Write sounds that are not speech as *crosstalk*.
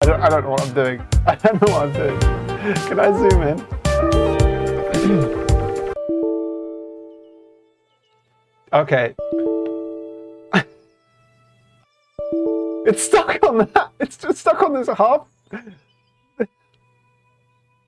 I don't, I don't know what I'm doing. *laughs* I don't know what I'm doing. Can I zoom in? okay. *laughs* it's stuck on that. It's just stuck on this half.